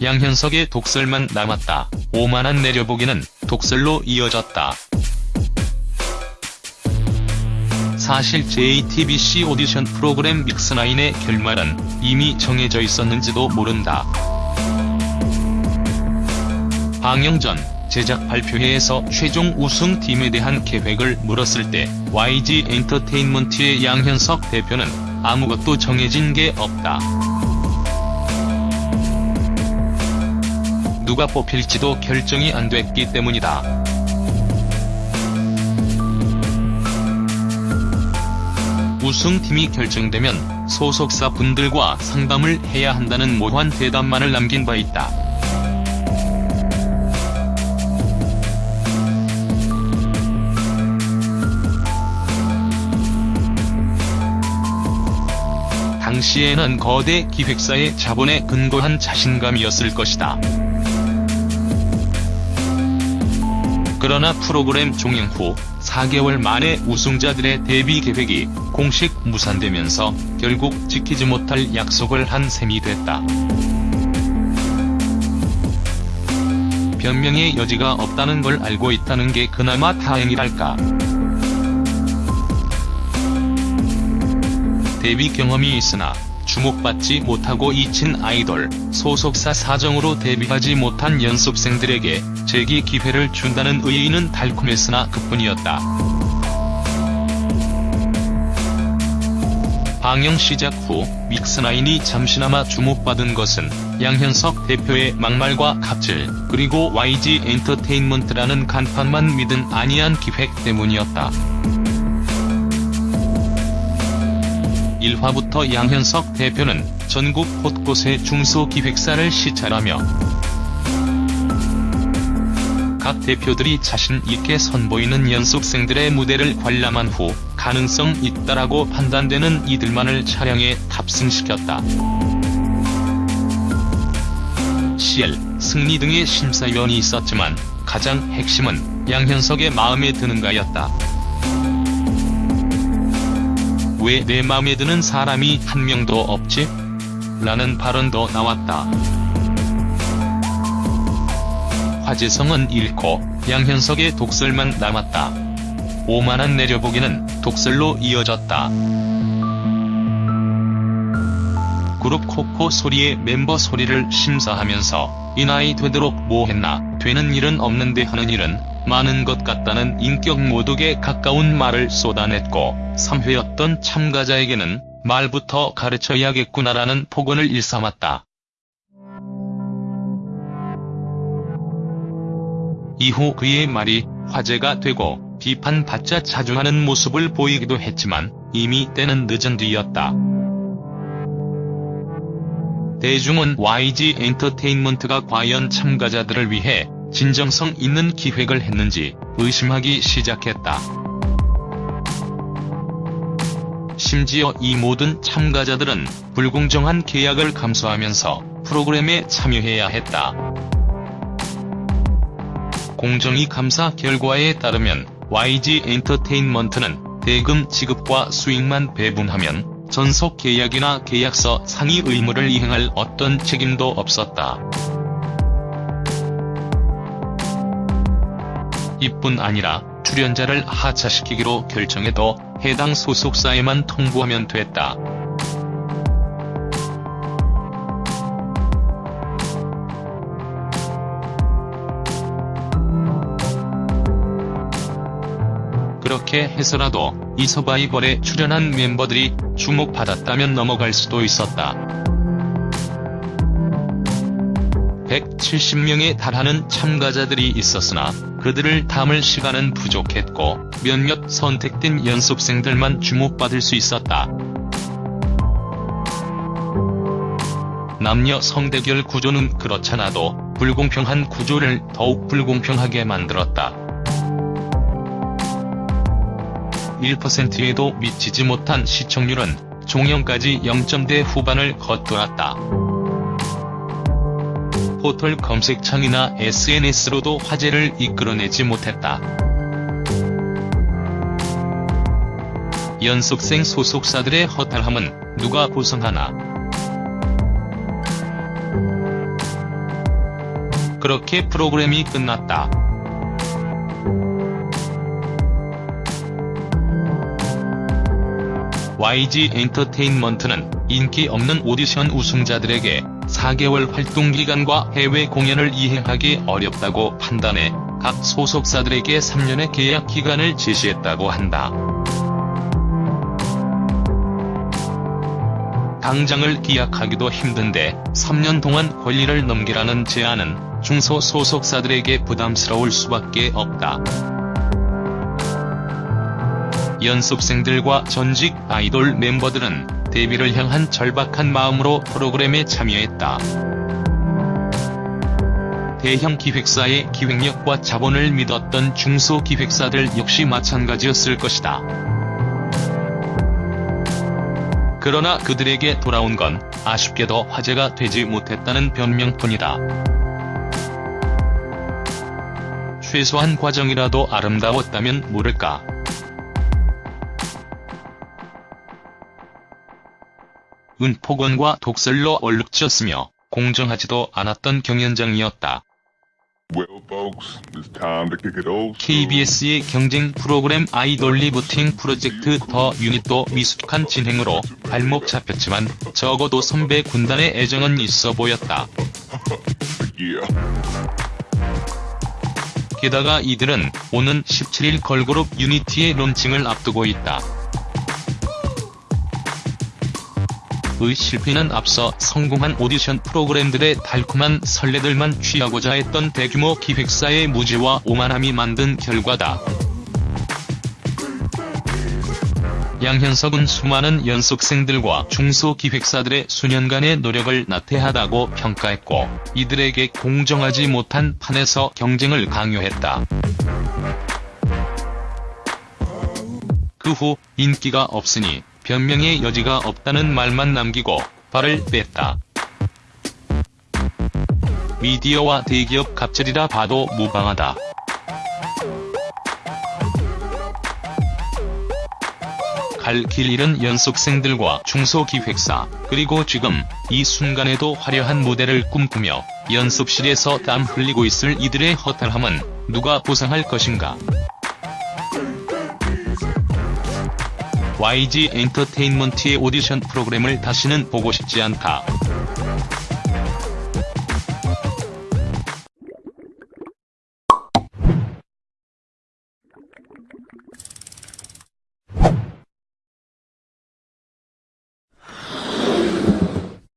양현석의 독설만 남았다. 오만한 내려보기는 독설로 이어졌다. 사실 JTBC 오디션 프로그램 믹스나인의 결말은 이미 정해져 있었는지도 모른다. 방영 전 제작 발표회에서 최종 우승팀에 대한 계획을 물었을 때 YG 엔터테인먼트의 양현석 대표는 아무것도 정해진 게 없다. 누가 뽑힐지도 결정이 안 됐기 때문이다. 우승팀이 결정되면 소속사 분들과 상담을 해야 한다는 모호한 대답만을 남긴 바 있다. 당시에는 거대 기획사의 자본에 근거한 자신감이었을 것이다. 그러나 프로그램 종영 후 4개월 만에 우승자들의 데뷔 계획이 공식 무산되면서 결국 지키지 못할 약속을 한 셈이 됐다. 변명의 여지가 없다는 걸 알고 있다는 게 그나마 다행이랄까. 데뷔 경험이 있으나 주목받지 못하고 잊힌 아이돌, 소속사 사정으로 데뷔하지 못한 연습생들에게 재기 기회를 준다는 의의는 달콤했으나 그뿐이었다. 방영 시작 후 믹스나인이 잠시나마 주목받은 것은 양현석 대표의 막말과 갑질, 그리고 YG 엔터테인먼트라는 간판만 믿은 안이한 기획 때문이었다. 1화부터 양현석 대표는 전국 곳곳의 중소기획사를 시찰하며 각 대표들이 자신 있게 선보이는 연습생들의 무대를 관람한 후 가능성 있다라고 판단되는 이들만을 촬영해 탑승시켰다. CL, 승리 등의 심사위원이 있었지만 가장 핵심은 양현석의 마음에 드는가였다. 왜 내 맘에 드는 사람이 한 명도 없지? 라는 발언도 나왔다. 화제성은 잃고 양현석의 독설만 남았다. 오만한 내려보기는 독설로 이어졌다. 그룹 코코 소리의 멤버 소리를 심사하면서 이 나이 되도록 뭐 했나, 되는 일은 없는데 하는 일은 많은 것 같다는 인격 모독에 가까운 말을 쏟아냈고 3회였던 참가자에게는 말부터 가르쳐야겠구나라는 폭언을 일삼았다. 이후 그의 말이 화제가 되고 비판받자 자중하는 모습을 보이기도 했지만 이미 때는 늦은 뒤였다. 대중은 YG 엔터테인먼트가 과연 참가자들을 위해 진정성 있는 기획을 했는지 의심하기 시작했다. 심지어 이 모든 참가자들은 불공정한 계약을 감수하면서 프로그램에 참여해야 했다. 공정위 감사 결과에 따르면 YG 엔터테인먼트는 대금 지급과 수익만 배분하면 전속 계약이나 계약서 상의 의무를 이행할 어떤 책임도 없었다. 이뿐 아니라 출연자를 하차시키기로 결정해도 해당 소속사에만 통보하면 됐다. 그렇게 해서라도 이 서바이벌에 출연한 멤버들이 주목받았다면 넘어갈 수도 있었다. 170명에 달하는 참가자들이 있었으나 그들을 담을 시간은 부족했고 몇몇 선택된 연습생들만 주목받을 수 있었다. 남녀 성대결 구조는 그렇잖아도 불공평한 구조를 더욱 불공평하게 만들었다. 1%에도 미치지 못한 시청률은 종영까지 0점대 후반을 걷돌았다. 포털 검색창이나 SNS로도 화제를 이끌어내지 못했다. 연습생 소속사들의 허탈함은 누가 보상하나. 그렇게 프로그램이 끝났다. YG 엔터테인먼트는 인기 없는 오디션 우승자들에게 4개월 활동 기간과 해외 공연을 이행하기 어렵다고 판단해 각 소속사들에게 3년의 계약 기간을 제시했다고 한다. 당장을 기약하기도 힘든데 3년 동안 권리를 넘기라는 제안은 중소 소속사들에게 부담스러울 수밖에 없다. 연습생들과 전직 아이돌 멤버들은 데뷔를 향한 절박한 마음으로 프로그램에 참여했다. 대형 기획사의 기획력과 자본을 믿었던 중소 기획사들 역시 마찬가지였을 것이다. 그러나 그들에게 돌아온 건 아쉽게도 화제가 되지 못했다는 변명뿐이다. 최소한 과정이라도 아름다웠다면 모를까. 은폭언과 독설로 얼룩졌으며 공정하지도 않았던 경연장이었다. KBS의 경쟁 프로그램 아이돌 리부팅 프로젝트 더 유닛도 미숙한 진행으로 발목 잡혔지만 적어도 선배 군단의 애정은 있어 보였다. 게다가 이들은 오는 17일 걸그룹 유니티의 론칭을 앞두고 있다. 의 실패는 앞서 성공한 오디션 프로그램들의 달콤한 설레들만 취하고자 했던 대규모 기획사의 무지와 오만함이 만든 결과다. 양현석은 수많은 연습생들과 중소기획사들의 수년간의 노력을 나태하다고 평가했고 이들에게 공정하지 못한 판에서 경쟁을 강요했다. 그 후 인기가 없으니 변명의 여지가 없다는 말만 남기고 발을 뺐다. 미디어와 대기업 갑질이라 봐도 무방하다. 갈 길 잃은 연습생들과 중소기획사, 그리고 지금 이 순간에도 화려한 무대를 꿈꾸며 연습실에서 땀 흘리고 있을 이들의 허탈함은 누가 보상할 것인가. YG 엔터테인먼트의 오디션 프로그램을 다시는 보고 싶지 않다.